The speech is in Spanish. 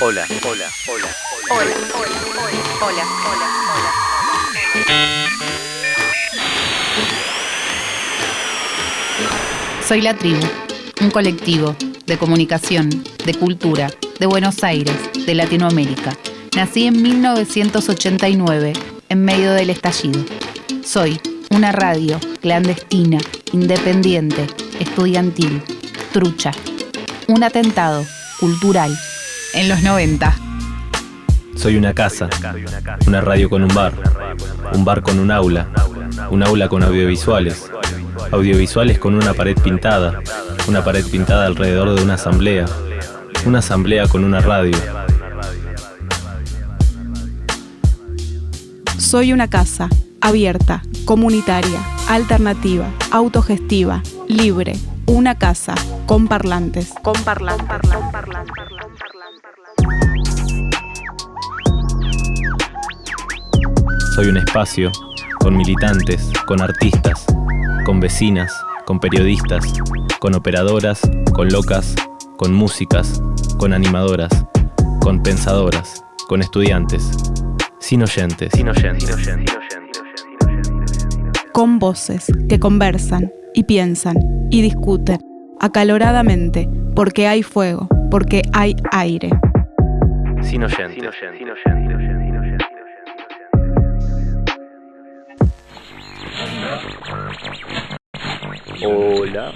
hola, hola, hola, Hola, hola, hola, hola, hola, hola. Soy La Tribu, un colectivo de comunicación, de cultura, de Buenos Aires, de Latinoamérica. Nací en 1989, en medio del estallido. Soy una radio clandestina, independiente, estudiantil, trucha. Un atentado cultural en los 90. Soy una casa, una radio con un bar, un bar con un aula, un aula con audiovisuales, audiovisuales con una pared pintada, una pared pintada alrededor de una asamblea, una asamblea con una radio. Soy una casa, abierta, comunitaria, alternativa, autogestiva, libre, una casa, con parlantes, con parlantes, con parlantes. Soy un espacio con militantes, con artistas, con vecinas, con periodistas, con operadoras, con locas, con músicas, con animadoras, con pensadoras, con estudiantes, sin oyentes, sin oyentes. con voces que conversan y piensan y discuten acaloradamente porque hay fuego, porque hay aire. Sin oyentes. Hola.